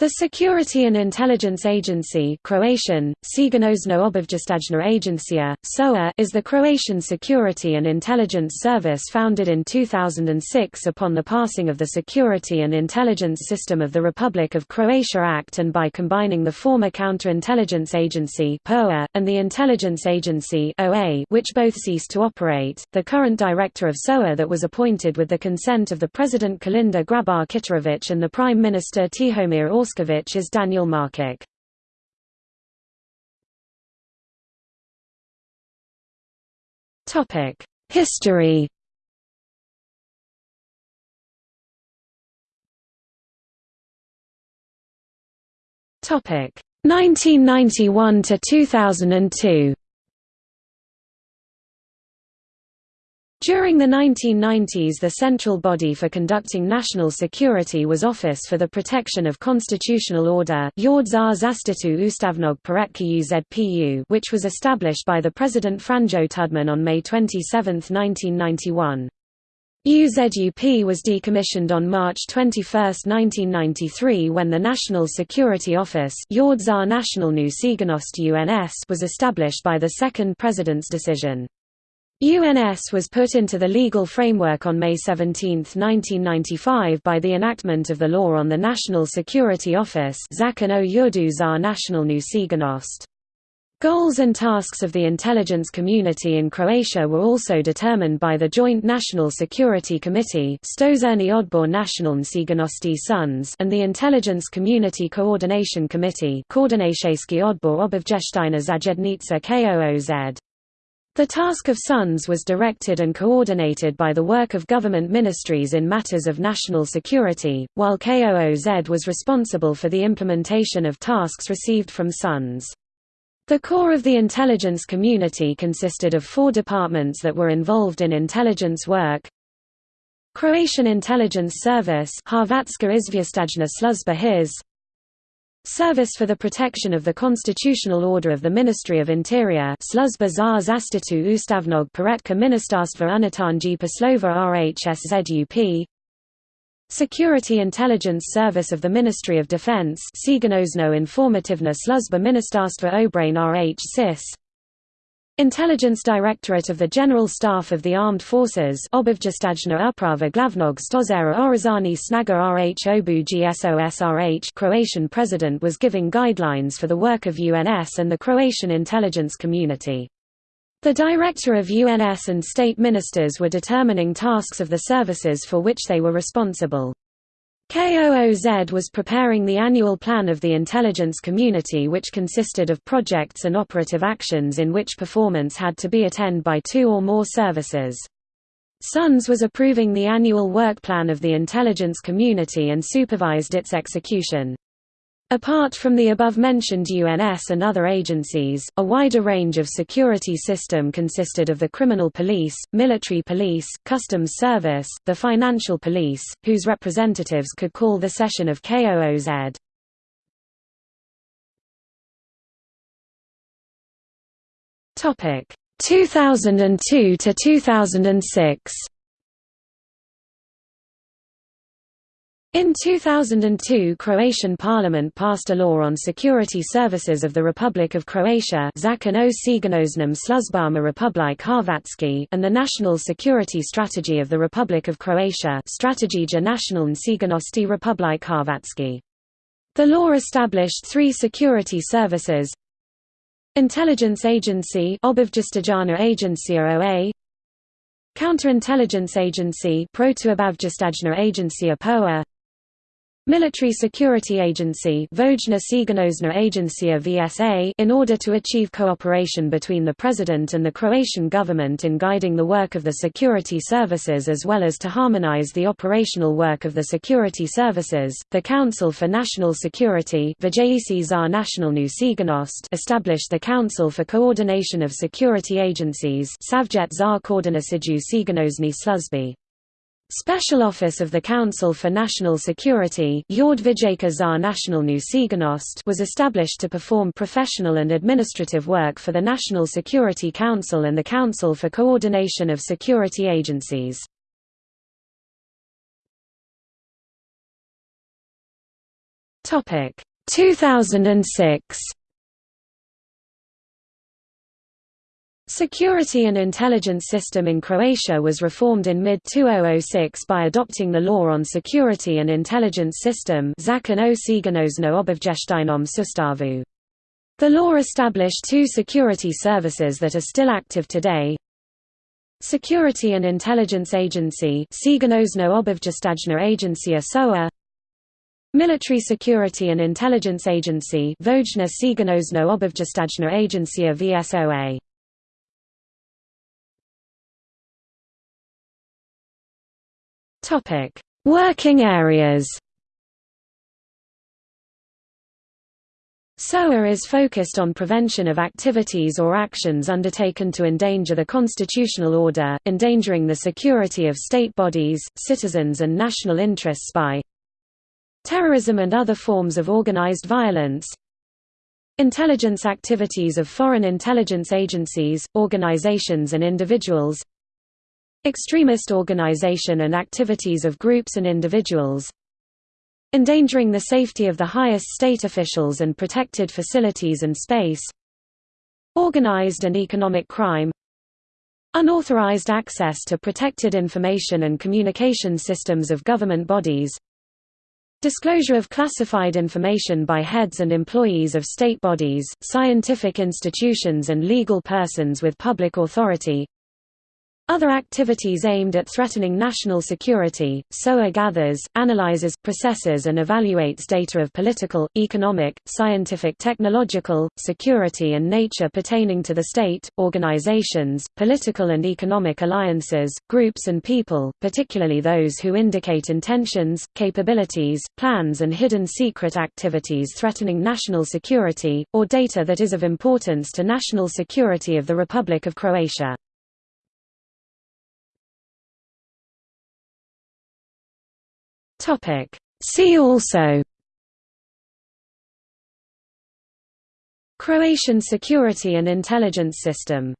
The Security and Intelligence Agency Croatian, Sigurnosno Agencija, SOA is the Croatian security and intelligence service founded in 2006 upon the passing of the Security and Intelligence System of the Republic of Croatia Act and by combining the former Counterintelligence Agency POA, and the Intelligence Agency OA, which both ceased to operate. The current director of SOA that was appointed with the consent of the President Kolinda Grabar Kitarović and the Prime Minister Tihomir Orsic is Daniel Markic. Topic: History. Topic: 1991 to 2002. During the 1990s the central body for conducting national security was Office for the Protection of Constitutional Order which was established by the President Franjo Tudman on May 27, 1991. UZUP was decommissioned on March 21, 1993 when the National Security Office was established by the second President's decision. UNS was put into the legal framework on May 17, 1995 by the enactment of the law on the National Security Office Goals and tasks of the intelligence community in Croatia were also determined by the Joint National Security Committee Odbor and the Intelligence Community Coordination Committee Odbor Obavještajna Zajednica KOOZ. The task of SUNS was directed and coordinated by the work of government ministries in matters of national security, while KOOZ was responsible for the implementation of tasks received from SUNS. The core of the intelligence community consisted of four departments that were involved in intelligence work Croatian Intelligence Service Hrvatska izvještajna služba HIS Service for the Protection of the Constitutional Order of the Ministry of Interior Sluzba za zaštitu ustavnog poretka Ministarstva unutarnjih poslova RHSZUP Security Intelligence Service of the Ministry of Defense Sigurnosno informativna sluzba Ministarstva obrane RH Intelligence Directorate of the General Staff of the Armed Forces Obavještajna uprava glavnog stozera Oružanih snaga RH Obu GSOSRH Croatian president was giving guidelines for the work of UNS and the Croatian intelligence community. The director of UNS and state ministers were determining tasks of the services for which they were responsible. KOOZ was preparing the annual plan of the intelligence community which consisted of projects and operative actions in which performance had to be attended by two or more services. SUNS was approving the annual work plan of the intelligence community and supervised its execution. Apart from the above-mentioned UNS and other agencies, a wider range of security system consisted of the criminal police, military police, customs service, the financial police, whose representatives could call the session of KOOZ. Topic 2002 to 2006. In 2002 Croatian parliament passed a law on security services of the Republic of Croatia Zakon o sigurnosnim sluzbama Republik Hrvatski and the National Security Strategy of the Republic of Croatia Strategija nacionalne sigurnosti Republik Hrvatski. The law established three security services Intelligence Agency Obavještajna Agencija OA Counterintelligence Agency Protuobavještajna Agencija POA Military Security Agency VSA in order to achieve cooperation between the President and the Croatian government in guiding the work of the security services as well as to harmonize the operational work of the security services, the Council for National Security established the Council for Coordination of Security Agencies Savjet za koordinaciju službi. Special Office of the Council for National Security was established to perform professional and administrative work for the National Security Council and the Council for Coordination of Security Agencies. Topic 2006 Security and intelligence system in Croatia was reformed in mid-2006 by adopting the Law on Security and Intelligence System. The law established two security services that are still active today. Security and Intelligence Agency Military Security and Intelligence Agency Vojna sigurnosno-obavještajna agencija VSOA Topic: Working areas. SOA is focused on prevention of activities or actions undertaken to endanger the constitutional order, endangering the security of state bodies, citizens and national interests by terrorism and other forms of organized violence, intelligence activities of foreign intelligence agencies, organizations and individuals, Extremist organization and activities of groups and individuals Endangering the safety of the highest state officials and protected facilities and space Organized and economic crime Unauthorized access to protected information and communication systems of government bodies Disclosure of classified information by heads and employees of state bodies, scientific institutions and legal persons with public authority other activities aimed at threatening national security, SOA gathers, analyzes, processes and evaluates data of political, economic, scientific technological, security and nature pertaining to the state, organizations, political and economic alliances, groups and people, particularly those who indicate intentions, capabilities, plans and hidden secret activities threatening national security, or data that is of importance to national security of the Republic of Croatia. Topic. See also Croatian security and intelligence system